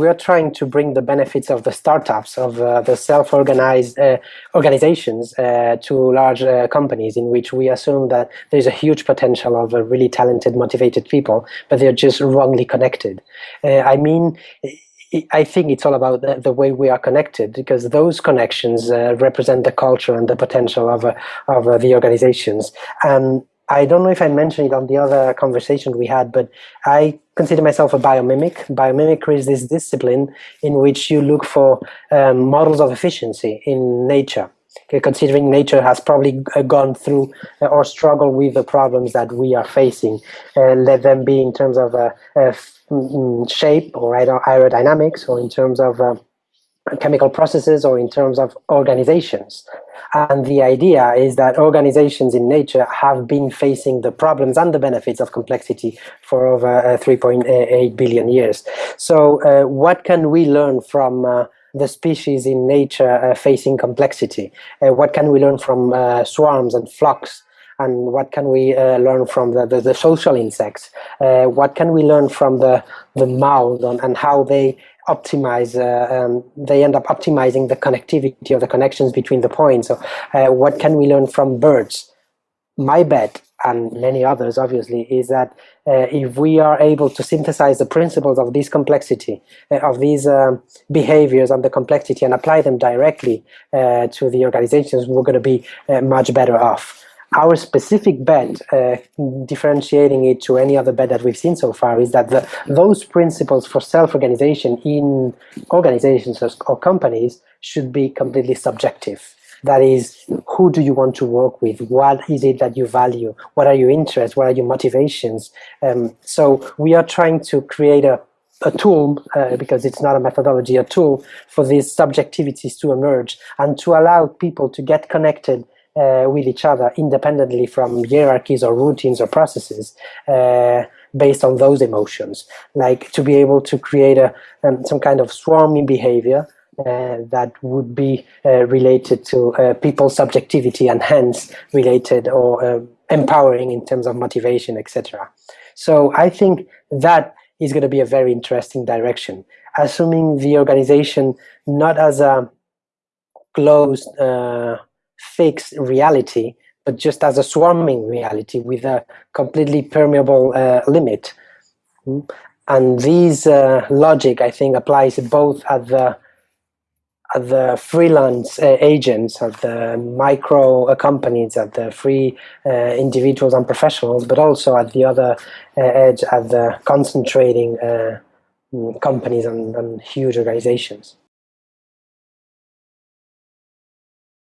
we are trying to bring the benefits of the startups, of uh, the self-organized uh, organizations uh, to large uh, companies in which we assume that there's a huge potential of really talented, motivated people, but they're just wrongly connected. I mean, I think it's all about the, the, way we are connected because those connections uh, represent the culture and the potential of, uh, of uh, the organizations. I don't know if I mentioned it on the other conversation we had, but I consider myself a biomimic. Biomimicry is this discipline in which you look for um, models of efficiency in nature. Okay, considering nature has probably uh, gone through uh, or struggled with the problems that we are facing, uh, let them be in terms of uh, Mm, shape or aerodynamics or in terms of uh, chemical processes or in terms of organizations. And the idea is that organizations in nature have been facing the problems and the benefits of complexity for over uh, 3.8 billion years. So uh, what can we learn from uh, the species in nature uh, facing complexity? Uh, what can we learn from swarms and flocks and what can we uh, learn from the, the, the social insects? Uh, what can we learn from the, the mouse and, how they optimize, uh, um, they end up optimizing the connectivity or the connections between the points. So uh, what can we learn from birds? My bet, and many others obviously, is that uh, if we are able to synthesize the principles of this complexity, uh, of these um, behaviors and the complexity and apply them directly to the organizations, we're going to be much better off our specific bet, uh, differentiating it to any other bet that we've seen so far, is that the, those principles for self-organization in organizations or, or companies should be completely subjective. That is, who do you want to work with? What is it that you value? What are your interests? What are your motivations? Um, so we are trying to create a, a tool, uh, because it's not a methodology, a tool for these subjectivities to emerge and to allow people to get connected uh, with each other independently from hierarchies or routines or processes uh, based on those emotions. Like to be able to create a, um, some kind of swarming behavior uh, that would be uh, related to uh, people's subjectivity and hence related or uh, empowering in terms of motivation, etc. So I think that is going to be a very interesting direction, assuming the organization not as a closed fixed reality, but just as a swarming reality with a completely permeable uh, limit. And this uh, logic, I think, applies both at the at the freelance uh, agents, at the micro uh, companies, at the free uh, individuals and professionals, but also at the other uh, edge, at the concentrating companies and, and huge organizations.